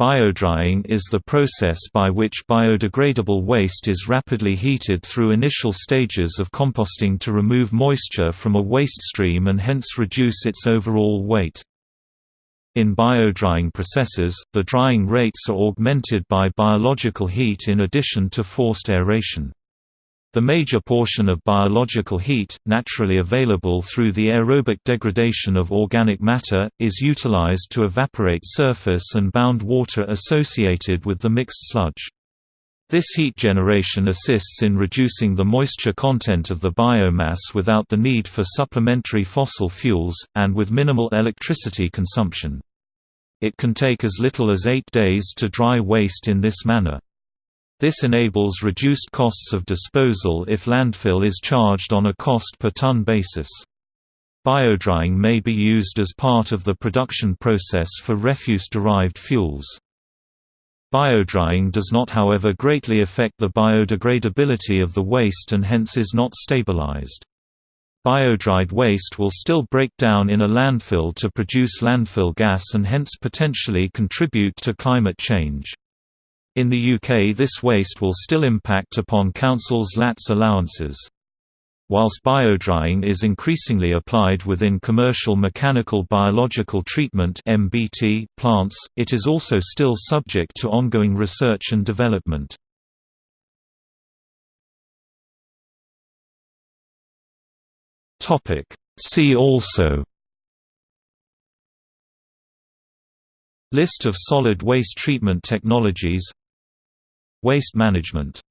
Biodrying is the process by which biodegradable waste is rapidly heated through initial stages of composting to remove moisture from a waste stream and hence reduce its overall weight. In biodrying processes, the drying rates are augmented by biological heat in addition to forced aeration. The major portion of biological heat, naturally available through the aerobic degradation of organic matter, is utilized to evaporate surface and bound water associated with the mixed sludge. This heat generation assists in reducing the moisture content of the biomass without the need for supplementary fossil fuels, and with minimal electricity consumption. It can take as little as eight days to dry waste in this manner. This enables reduced costs of disposal if landfill is charged on a cost per ton basis. Biodrying may be used as part of the production process for refuse-derived fuels. Biodrying does not however greatly affect the biodegradability of the waste and hence is not stabilized. Biodried waste will still break down in a landfill to produce landfill gas and hence potentially contribute to climate change. In the UK this waste will still impact upon councils' LATS allowances. Whilst biodrying is increasingly applied within commercial mechanical biological treatment (MBT) plants, it is also still subject to ongoing research and development. See also List of solid waste treatment technologies Waste management